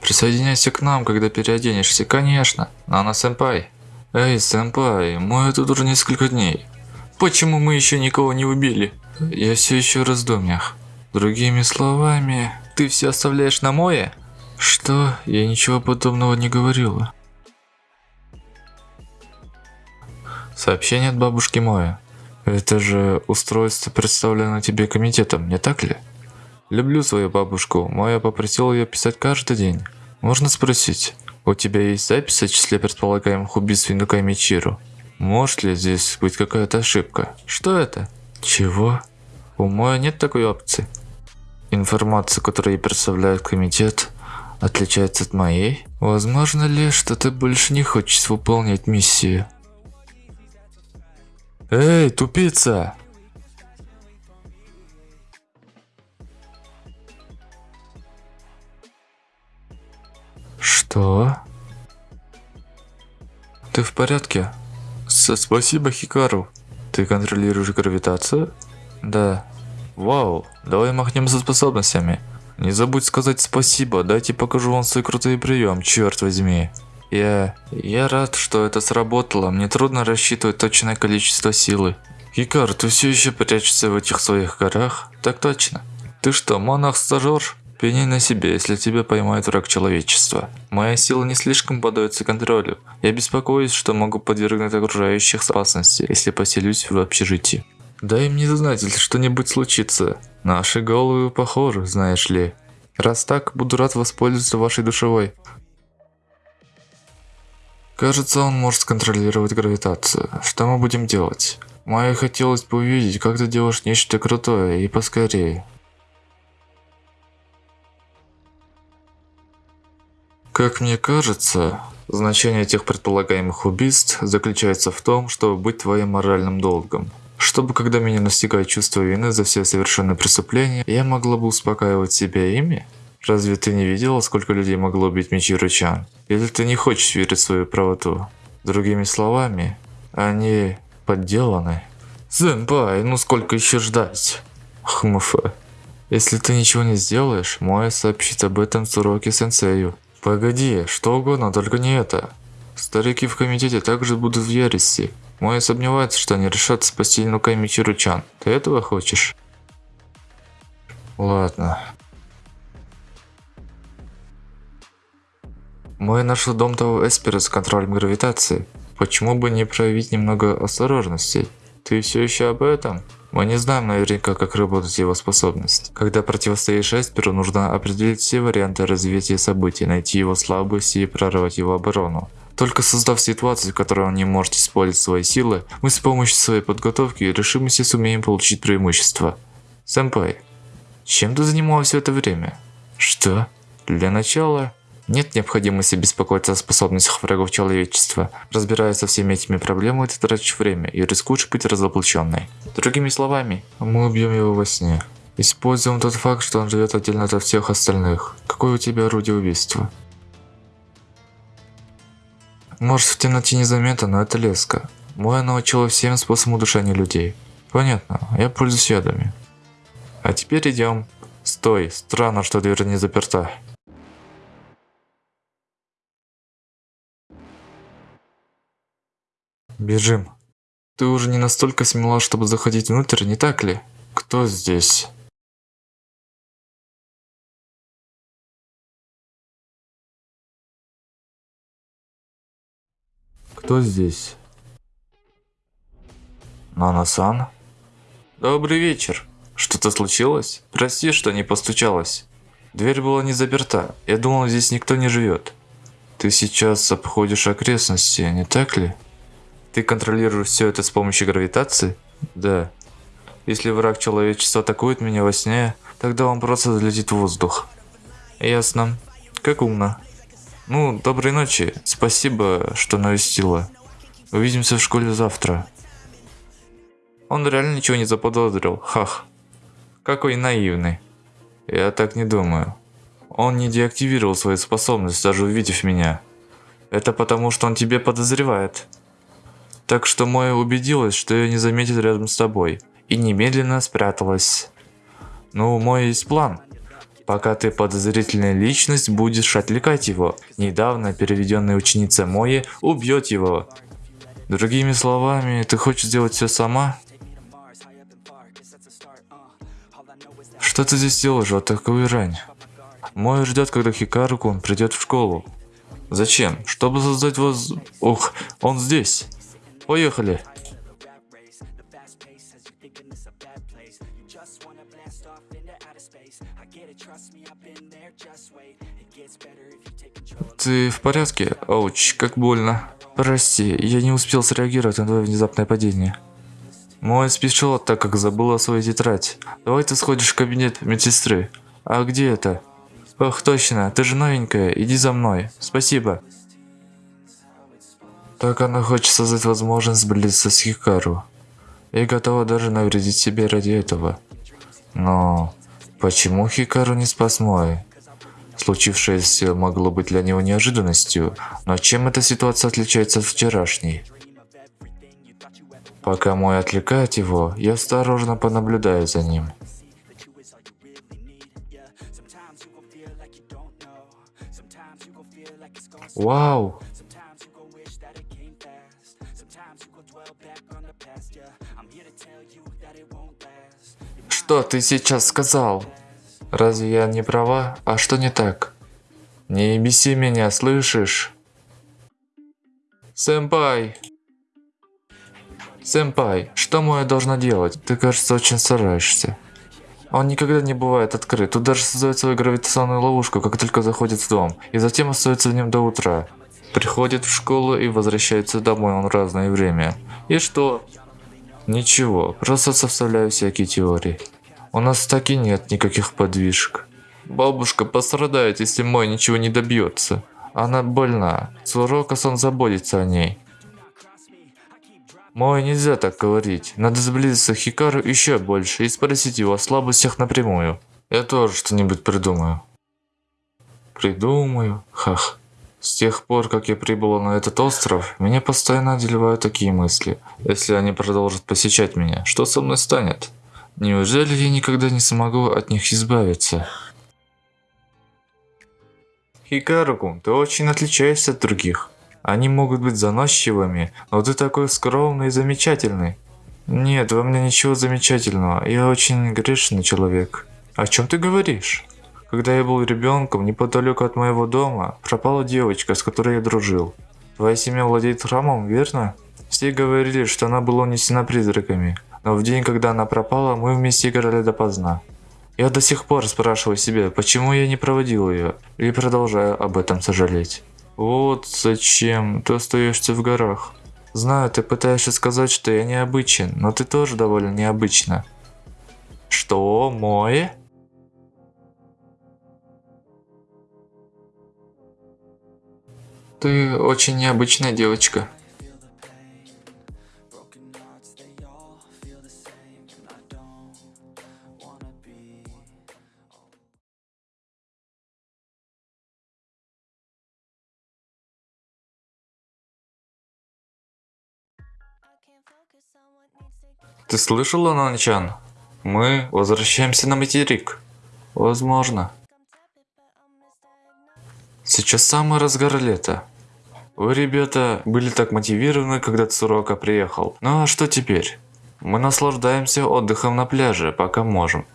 A: Присоединяйся к нам, когда переоденешься, конечно. Нана сэмпай. Эй, сэмпай, мы тут уже несколько дней. Почему мы еще никого не убили? Я все еще в раздумьях. Другими словами, ты все оставляешь на мое? Что? Я ничего подобного не говорила. Сообщение от бабушки Моя. Это же устройство представлено тебе комитетом, не так ли? Люблю свою бабушку. Моя попросила ее писать каждый день. Можно спросить, у тебя есть запись о числе предполагаемых убийств Винука Мичиру? Может ли здесь быть какая-то ошибка? Что это? Чего? У Моя нет такой опции. Информация, которую ей представляет комитет, отличается от моей? Возможно ли, что ты больше не хочешь выполнять миссию? Эй, тупица! Что? Ты в порядке? С спасибо, Хикару. Ты контролируешь гравитацию? Да. Вау, давай махнем за способностями. Не забудь сказать спасибо, дайте покажу вам свой крутой прием, черт возьми. Я... я рад, что это сработало, мне трудно рассчитывать точное количество силы. Хикар, ты все еще прячешься в этих своих горах? Так точно. Ты что, монах-стажер? Пеняй на себе, если тебя поймает враг человечества. Моя сила не слишком поддается контролю. Я беспокоюсь, что могу подвергнуть окружающих опасности, если поселюсь в общежитии. Дай мне знать, если что-нибудь случится. Наши головы похожи, знаешь ли. Раз так, буду рад воспользоваться вашей душевой. Кажется, он может контролировать гравитацию. Что мы будем делать? Майе хотелось бы увидеть, как ты делаешь нечто крутое и поскорее. Как мне кажется, значение этих предполагаемых убийств заключается в том, чтобы быть твоим моральным долгом. Чтобы, когда меня настигает чувство вины за все совершенные преступления, я могла бы успокаивать себя ими? Разве ты не видела, сколько людей могло убить Мичиру Чан? Или ты не хочешь верить в свою правоту? Другими словами, они подделаны. Зэмпай, ну сколько еще ждать? Хмф. Если ты ничего не сделаешь, Моя сообщит об этом Цуроки Сенсею. Погоди, что угодно, только не это. Старики в комитете также будут в ярости. Мой сомневается, что они решат спасти Нуками Чиручан. Ты этого хочешь? Ладно. Мой нашел дом того Эспера с контролем гравитации. Почему бы не проявить немного осторожности? Ты все еще об этом? Мы не знаем наверняка, как работает его способность. Когда противостоишь Эсперу, нужно определить все варианты развития событий, найти его слабости и прорвать его оборону. Только создав ситуацию, в которой он не может использовать свои силы, мы с помощью своей подготовки и решимости сумеем получить преимущество. Сэмпай, чем ты занималась все это время? Что? Для начала, нет необходимости беспокоиться о способностях врагов человечества. Разбираясь со всеми этими проблемами, ты тратишь время и рискуешь быть разоблаченной. Другими словами, мы убьем его во сне. Используем тот факт, что он живет отдельно от всех остальных. Какое у тебя орудие убийства? Может в темноте незаметно, но это леска. Моя научила всем способам удушения людей. Понятно, я пользуюсь ядами. А теперь идем. Стой, странно, что дверь не заперта. Бежим. Ты уже не настолько смела, чтобы заходить внутрь, не так ли? Кто здесь? Кто здесь? Нана-сан? Добрый вечер. Что-то случилось? Прости, что не постучалась. Дверь была не заперта. Я думал, здесь никто не живет. Ты сейчас обходишь окрестности, не так ли? Ты контролируешь все это с помощью гравитации? Да. Если враг человечества атакует меня во сне, тогда он просто залетит в воздух. Ясно. Как умно. Ну, доброй ночи. Спасибо, что навестила. Увидимся в школе завтра. Он реально ничего не заподозрил. Хах. Какой наивный. Я так не думаю. Он не деактивировал свою способность, даже увидев меня. Это потому, что он тебе подозревает. Так что Моя убедилась, что ее не заметит рядом с тобой. И немедленно спряталась. Ну, мой есть план. Пока ты подозрительная личность, будешь отвлекать его. Недавно переведенная ученица Мои убьет его. Другими словами, ты хочешь сделать все сама? Что ты здесь делаешь в такую рань? Мой ждет, когда Хикаруку придет в школу. Зачем? Чтобы создать воз... Ух, он здесь. Поехали. Ты в порядке? Ауч, как больно. Прости, я не успел среагировать на твое внезапное падение. Мой спешил, так как забыл о своей тетрадь. Давай ты сходишь в кабинет медсестры. А где это? Ох, точно, ты же новенькая, иди за мной. Спасибо. Так она хочет создать возможность сблизиться с Хикару. И готова даже навредить себе ради этого. Но почему Хикару не спас Мой? Случившееся могло быть для него неожиданностью, но чем эта ситуация отличается от вчерашней? Пока мой отвлекает его, я осторожно понаблюдаю за ним. Вау! Что ты сейчас сказал? Разве я не права? А что не так? Не беси меня, слышишь? Сэмпай! Сэмпай, что Моя должна делать? Ты, кажется, очень стараешься. Он никогда не бывает открыт. Тут даже создает свою гравитационную ловушку, как только заходит в дом. И затем остается в нем до утра. Приходит в школу и возвращается домой он разное время. И что? Ничего, просто составляю всякие теории. У нас так и нет никаких подвижек. Бабушка пострадает, если мой ничего не добьется. Она больна. Сурокасан заботится о ней. Мой нельзя так говорить. Надо сблизиться с Хикару еще больше и спросить его о слабостях напрямую. Я тоже что-нибудь придумаю. Придумаю? Хах. С тех пор, как я прибыл на этот остров, меня постоянно одолевают такие мысли. Если они продолжат посещать меня, что со мной станет? Неужели я никогда не смогу от них избавиться? Хикаруку, ты очень отличаешься от других. Они могут быть заносчивыми, но ты такой скромный и замечательный. Нет, во мне ничего замечательного, я очень грешный человек. О чем ты говоришь? Когда я был ребенком, неподалеку от моего дома, пропала девочка, с которой я дружил. Твоя семья владеет храмом, верно? Все говорили, что она была унесена призраками. Но в день, когда она пропала, мы вместе играли допоздна. Я до сих пор спрашиваю себя, почему я не проводил ее, и продолжаю об этом сожалеть. Вот зачем ты остаешься в горах. Знаю, ты пытаешься сказать, что я необычен, но ты тоже довольно необычна. Что, мой? Ты очень необычная девочка. Ты слышала, Нанчан? Мы возвращаемся на материк. Возможно. Сейчас самый разгар лета. Вы, ребята, были так мотивированы, когда Цурока приехал. Ну а что теперь? Мы наслаждаемся отдыхом на пляже, пока можем.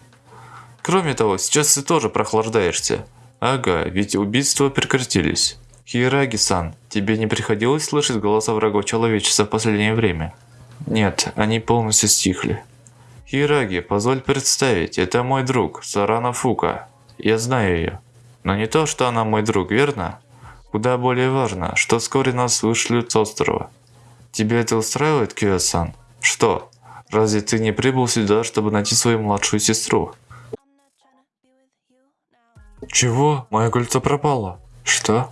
A: Кроме того, сейчас ты тоже прохлаждаешься. Ага, ведь убийства прекратились. Хираги-сан, тебе не приходилось слышать голоса врагов человечества в последнее время? Нет, они полностью стихли. Хираги, позволь представить, это мой друг, Сарана Фука. Я знаю ее. Но не то, что она мой друг, верно? Куда более важно, что вскоре нас вышлют с острова. Тебе это устраивает, Кио-сан? Что? Разве ты не прибыл сюда, чтобы найти свою младшую сестру? Чего? Мое кольцо пропало. Что?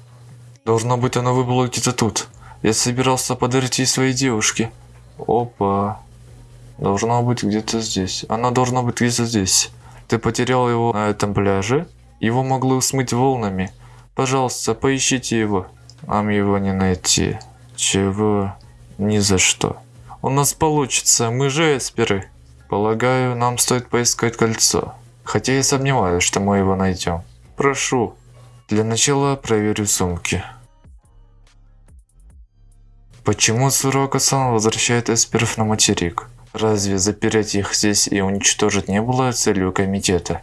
A: Должно быть оно выбыло где-то тут. Я собирался подарить ей своей девушке. Опа. Должно быть где-то здесь. Она должна быть где-то здесь. Ты потерял его на этом пляже? Его могло смыть волнами. Пожалуйста, поищите его. Нам его не найти. Чего? Ни за что. У нас получится, мы же эсперы. Полагаю, нам стоит поискать кольцо. Хотя я сомневаюсь, что мы его найдем. Прошу. Для начала проверю сумки. Почему Сурока-сан возвращает эсперов на материк? Разве запереть их здесь и уничтожить не было целью комитета?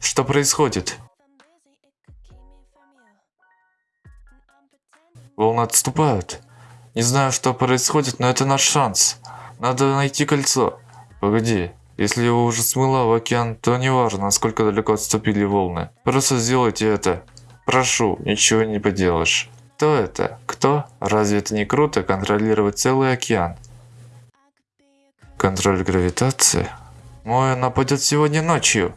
A: Что происходит? Волны отступают. Не знаю, что происходит, но это наш шанс. Надо найти кольцо. Погоди, если его уже смыло в океан, то не важно, насколько далеко отступили волны. Просто сделайте это. Прошу, ничего не поделаешь. Кто это? Кто? Разве это не круто контролировать целый океан? Контроль гравитации? Моя нападет сегодня ночью.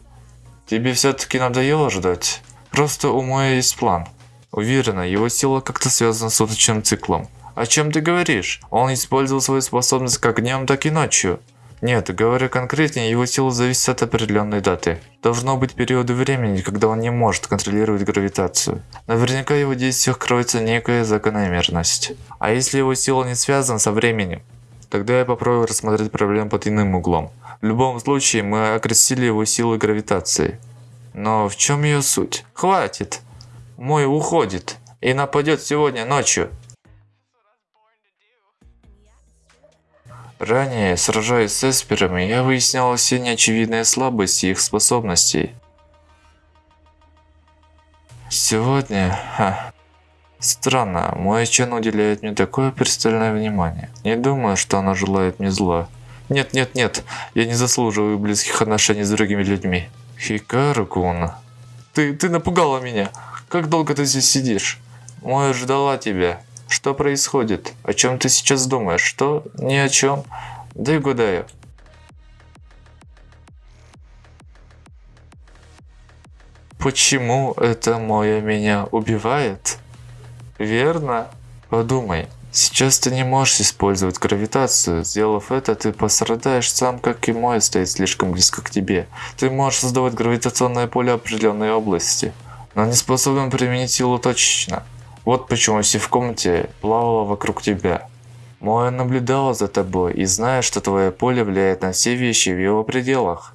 A: Тебе все-таки надоело ждать? Просто у Моя есть план. Уверена, его сила как-то связана с суточным циклом. О чем ты говоришь? Он использовал свою способность как днем, так и ночью. Нет, говоря конкретнее, его сила зависит от определенной даты. Должно быть периоды времени, когда он не может контролировать гравитацию. Наверняка в его действиях кроется некая закономерность. А если его сила не связана со временем? Тогда я попробую рассмотреть проблему под иным углом. В любом случае, мы окрестили его силой гравитации. Но в чем ее суть? Хватит! Мой уходит и нападет сегодня ночью. Ранее, сражаясь с эсперами, я выяснял все неочевидные слабости их способностей. Сегодня... Ха, странно, мой Чен уделяет мне такое пристальное внимание. Не думаю, что она желает мне зла. Нет, нет, нет, я не заслуживаю близких отношений с другими людьми. Хикару-кун, ты, ты напугала меня. Как долго ты здесь сидишь? Моя ждала тебя. Что происходит? О чем ты сейчас думаешь? Что? Ни о чем. Да угадаю. Почему это Моя меня убивает? Верно? Подумай. Сейчас ты не можешь использовать гравитацию. Сделав это, ты пострадаешь сам, как и мой стоит слишком близко к тебе. Ты можешь создавать гравитационное поле определенной области, но не способен применить силу точечно. Вот почему все в комнате плавало вокруг тебя. Моя наблюдала за тобой и знает, что твое поле влияет на все вещи в его пределах.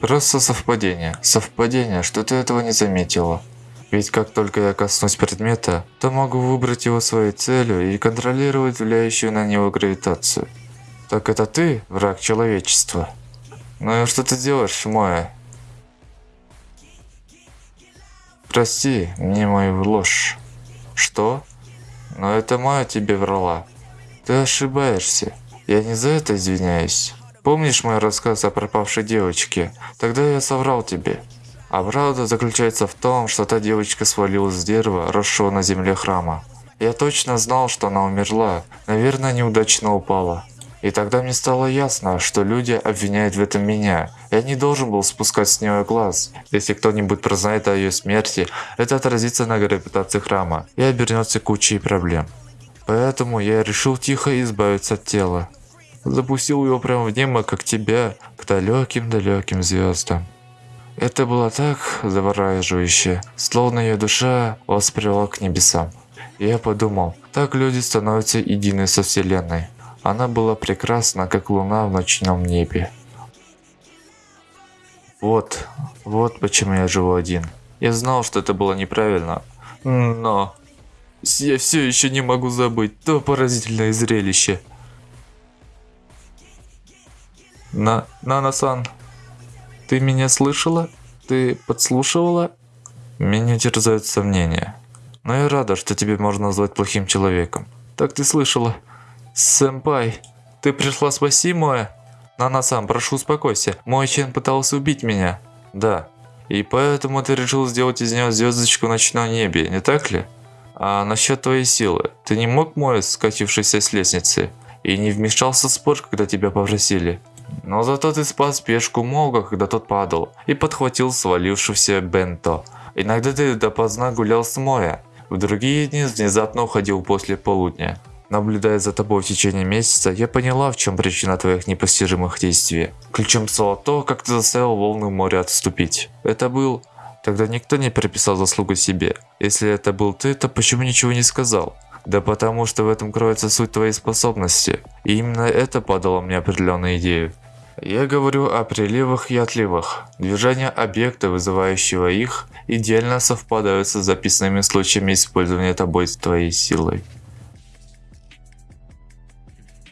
A: Просто совпадение. Совпадение, что ты этого не заметила. Ведь как только я коснусь предмета, то могу выбрать его своей целью и контролировать влияющую на него гравитацию. Так это ты, враг человечества? Ну и что ты делаешь, Моя? Прости мне мою ложь. Что? Но это Моя тебе врала. Ты ошибаешься. Я не за это извиняюсь. Помнишь мой рассказ о пропавшей девочке? Тогда я соврал тебе. А правда заключается в том, что та девочка свалилась с дерева, росшего на земле храма. Я точно знал, что она умерла. Наверное, неудачно упала. И тогда мне стало ясно, что люди обвиняют в этом меня. Я не должен был спускать с нее глаз. Если кто-нибудь прознает о ее смерти, это отразится на репутации храма и обернется кучей проблем. Поэтому я решил тихо избавиться от тела запустил его прямо в небо, как тебя, к далеким-далеким звездам. Это было так завораживающе, словно ее душа воспряла к небесам. И я подумал, так люди становятся едины со Вселенной. Она была прекрасна, как луна в ночном небе. Вот, вот почему я живу один. Я знал, что это было неправильно, но я все еще не могу забыть то поразительное зрелище. На, Нана-сан, ты меня слышала? Ты подслушивала? Меня терзают сомнения. Но я рада, что тебе можно назвать плохим человеком. Так ты слышала. Сэмпай, ты пришла спасти Моя? Нана-сан, прошу успокойся. Мой Чен пытался убить меня. Да. И поэтому ты решил сделать из него звездочку в ночном небе, не так ли? А насчет твоей силы, ты не мог Моя, скатившийся с лестницы, и не вмешался в спор, когда тебя попросили? Но зато ты спас пешку Мога, когда тот падал, и подхватил свалившегося Бенто. Иногда ты допоздна гулял с Моя, в другие дни внезапно уходил после полудня. Наблюдая за тобой в течение месяца, я поняла, в чем причина твоих непостижимых действий. Ключом стало то, как ты заставил волны моря отступить. Это был... Тогда никто не приписал заслугу себе. Если это был ты, то почему ничего не сказал? Да потому что в этом кроется суть твоей способности. И именно это подало мне определенную идею. Я говорю о приливах и отливах. Движения объекта, вызывающего их, идеально совпадают с записанными случаями использования тобой твоей силой.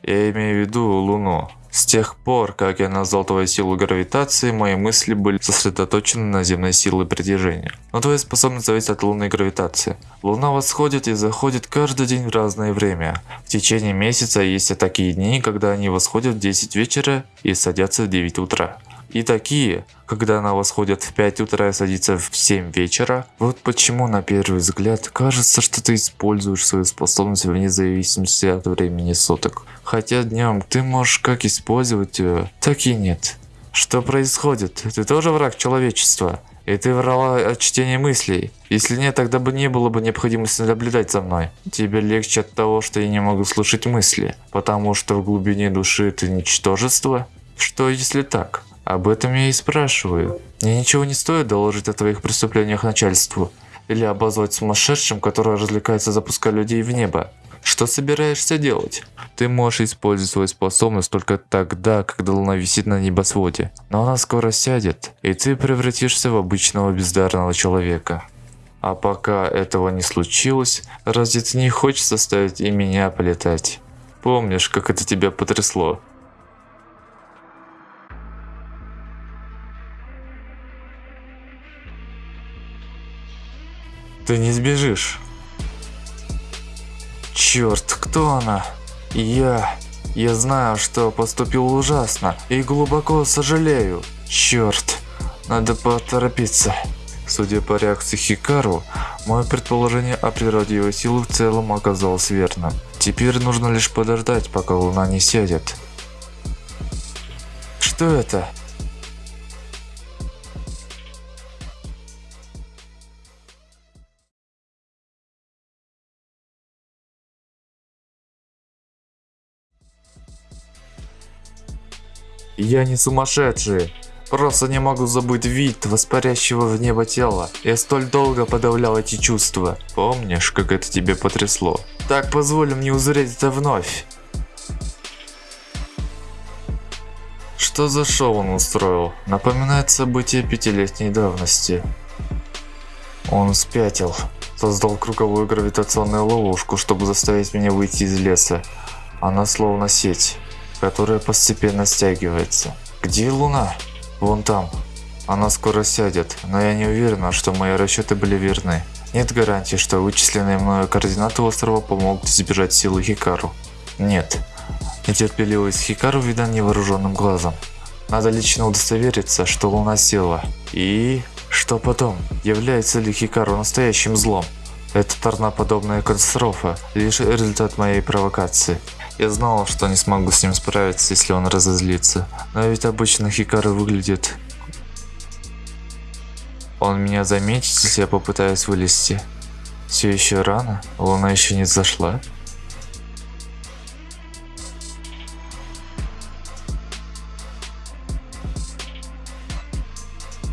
A: Я имею в виду Луну. С тех пор, как я назвал твою силу гравитации, мои мысли были сосредоточены на земной силе притяжения. Но твоя способность зависит от лунной гравитации. Луна восходит и заходит каждый день в разное время. В течение месяца есть такие дни, когда они восходят в 10 вечера и садятся в 9 утра. И такие, когда она восходит в 5 утра и садится в 7 вечера. Вот почему на первый взгляд кажется, что ты используешь свою способность вне зависимости от времени суток. Хотя днем ты можешь как использовать ее, так и нет. Что происходит? Ты тоже враг человечества? И ты врала от чтения мыслей. Если нет, тогда бы не было бы необходимости наблюдать за мной. Тебе легче от того, что я не могу слушать мысли, потому что в глубине души ты ничтожество? Что если так? Об этом я и спрашиваю. Мне ничего не стоит доложить о твоих преступлениях начальству. Или обозвать сумасшедшим, который развлекается запуская людей в небо. Что собираешься делать? Ты можешь использовать свою способность только тогда, когда луна висит на небосводе. Но она скоро сядет, и ты превратишься в обычного бездарного человека. А пока этого не случилось, разве ты не хочешь заставить и меня полетать? Помнишь, как это тебя потрясло? Ты не сбежишь. Черт, кто она? Я. Я знаю, что поступил ужасно и глубоко сожалею. Черт, надо поторопиться. Судя по реакции Хикару, мое предположение о природе его силы в целом оказалось верным. Теперь нужно лишь подождать, пока луна не сядет. Что это? Я не сумасшедший. Просто не могу забыть вид воспарящего в небо тела. Я столь долго подавлял эти чувства. Помнишь, как это тебе потрясло? Так позволь мне узреть это вновь. Что за шоу он устроил? Напоминает события пятилетней давности. Он спятил. Создал круговую гравитационную ловушку, чтобы заставить меня выйти из леса. Она словно сеть которая постепенно стягивается. Где Луна? Вон там. Она скоро сядет, но я не уверена, что мои расчеты были верны. Нет гарантии, что вычисленные мною координаты острова помогут избежать силы Хикару. Нет. Нетерпеливость Хикару видна невооруженным глазом. Надо лично удостовериться, что Луна села. И... Что потом? Является ли Хикару настоящим злом? Эта торноподобная катастрофа – лишь результат моей провокации. Я знал, что не смогу с ним справиться, если он разозлится. Но ведь обычно Хикару выглядит... Он меня заметит, если я попытаюсь вылезти. Все еще рано, луна еще не зашла.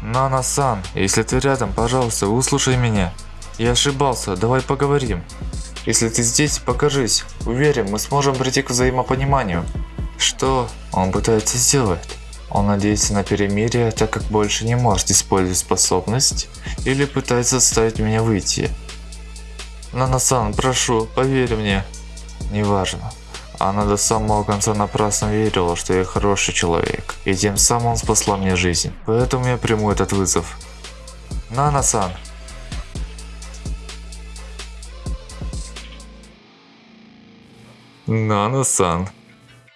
A: Нана-сан, если ты рядом, пожалуйста, выслушай меня. Я ошибался, давай поговорим. Если ты здесь, покажись. Уверен, мы сможем прийти к взаимопониманию. Что он пытается сделать? Он надеется на перемирие, так как больше не может использовать способность? Или пытается заставить меня выйти? Нанасан, прошу, поверь мне. Неважно. Она до самого конца напрасно верила, что я хороший человек, и тем самым он спасла мне жизнь. Поэтому я приму этот вызов. Нанасан, Нана-сан,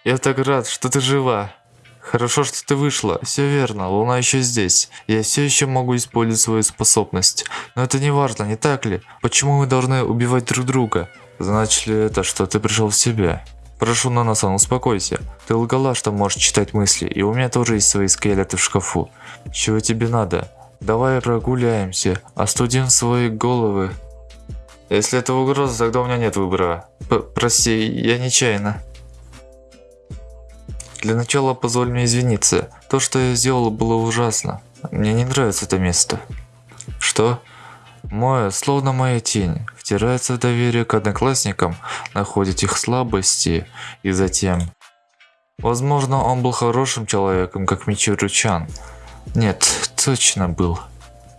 A: я так рад, что ты жива. Хорошо, что ты вышла. Все верно, Луна еще здесь. Я все еще могу использовать свою способность. Но это не важно, не так ли? Почему мы должны убивать друг друга? Значит ли это, что ты пришел в себя? Прошу, Нана-сан, успокойся. Ты лгала, что можешь читать мысли, и у меня тоже есть свои скелеты в шкафу. Чего тебе надо? Давай прогуляемся, остудим свои головы. Если это угроза, тогда у меня нет выбора. П прости, я нечаянно. Для начала позволь мне извиниться. То, что я сделал, было ужасно. Мне не нравится это место. Что? Моя, словно моя тень, втирается в доверие к одноклассникам, находит их слабости и затем... Возможно, он был хорошим человеком, как Мичуру Чан. Нет, точно был.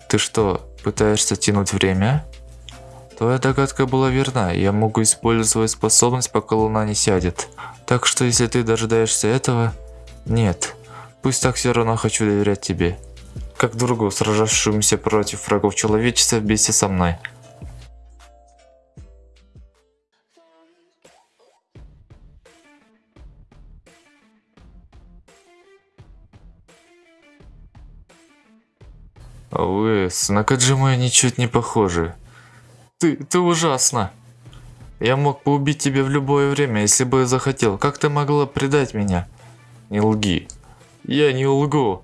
A: Ты что, пытаешься тянуть время? Твоя догадка была верна, я могу использовать свою способность, пока луна не сядет. Так что если ты дожидаешься этого... Нет, пусть так все равно хочу доверять тебе. Как другу, сражавшемуся против врагов человечества вместе со мной. Вы с Накаджимой ничуть не похожи. Ты, ты ужасно. Я мог бы убить тебя в любое время, если бы захотел. Как ты могла предать меня? Не лги. Я не лгу.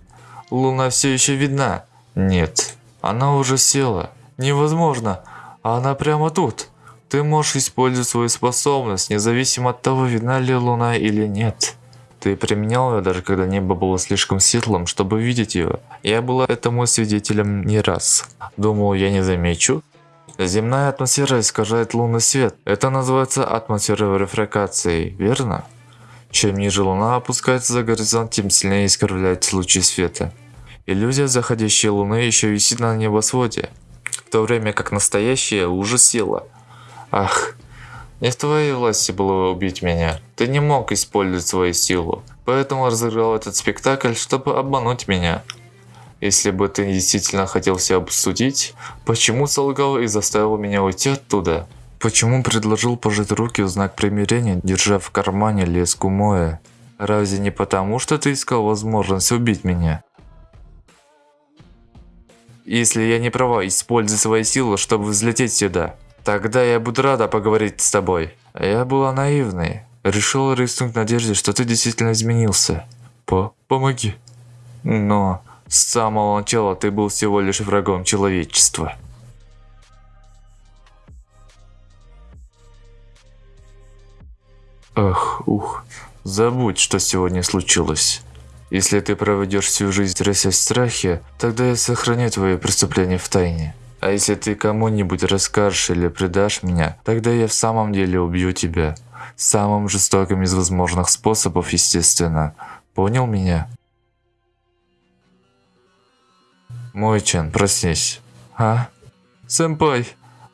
A: Луна все еще видна. Нет, она уже села. Невозможно. Она прямо тут. Ты можешь использовать свою способность, независимо от того, видна ли луна или нет. Ты применял ее даже когда небо было слишком светлым, чтобы видеть ее. Я была этому свидетелем не раз. Думал, я не замечу. Земная атмосфера искажает лунный свет. Это называется атмосферой рефракцией, верно? Чем ниже луна опускается за горизонт, тем сильнее искривляются лучи света. Иллюзия заходящей луны еще висит на небосводе, в то время как настоящая уже села. Ах, не в твоей власти было убить меня. Ты не мог использовать свою силу. Поэтому разыграл этот спектакль, чтобы обмануть меня. Если бы ты действительно хотел все обсудить, почему солгал и заставил меня уйти оттуда? Почему предложил пожать руки в знак примирения, держа в кармане леску Моя? Разве не потому, что ты искал возможность убить меня? Если я не права, используй свои силы, чтобы взлететь сюда. Тогда я буду рада поговорить с тобой. Я была наивной. Решила рискнуть в надежде, что ты действительно изменился. По помоги. Но с самого начала ты был всего лишь врагом человечества. Ах, ух, забудь, что сегодня случилось. Если ты проведешь всю жизнь трясясь в страхе, тогда я сохраню твои преступления в тайне. А если ты кому-нибудь расскажешь или предашь меня, тогда я в самом деле убью тебя. Самым жестоким из возможных способов, естественно. Понял меня? Мой-чан, проснись. А? Сэмпай!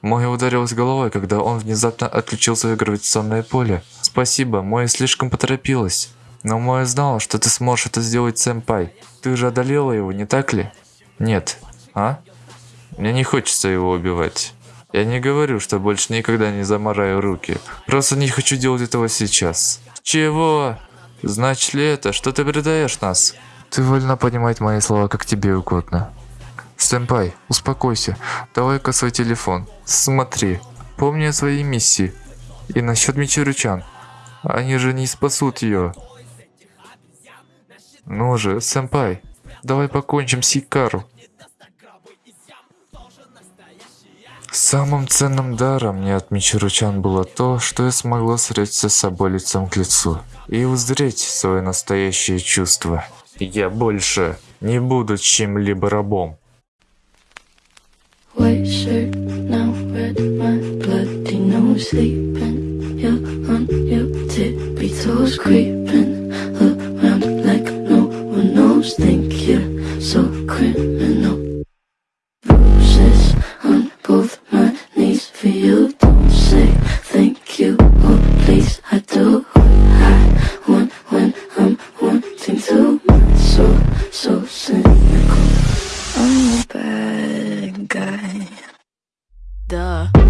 A: Мой ударилась головой, когда он внезапно отключил свое гравитационное поле. Спасибо, Мой слишком поторопилась. Но Моя знала, что ты сможешь это сделать, сэмпай. Ты же одолела его, не так ли? Нет. А? Мне не хочется его убивать. Я не говорю, что больше никогда не замараю руки. Просто не хочу делать этого сейчас. Чего? Значит ли это, что ты предаешь нас? Ты вольна понимать мои слова, как тебе угодно. Сэмпай, успокойся. Давай-ка свой телефон. Смотри. Помни о своей миссии. И насчет Мичиручан. Они же не спасут ее. Ну же, сэмпай, давай покончим с Икару. Самым ценным даром мне от Мичиручан было то, что я смогла встретиться с собой лицом к лицу и узреть свои настоящие чувства. Я больше не буду чем-либо рабом. White shirt, now red, my bloody nose sleeping. You're on your tippy toes, creeping around like no one knows. Think you're so criminal. Bruises on both my knees for you. Don't say thank you, or please. I do I want when I'm wanting to. So, so cynical. I'm bad guy. Duh.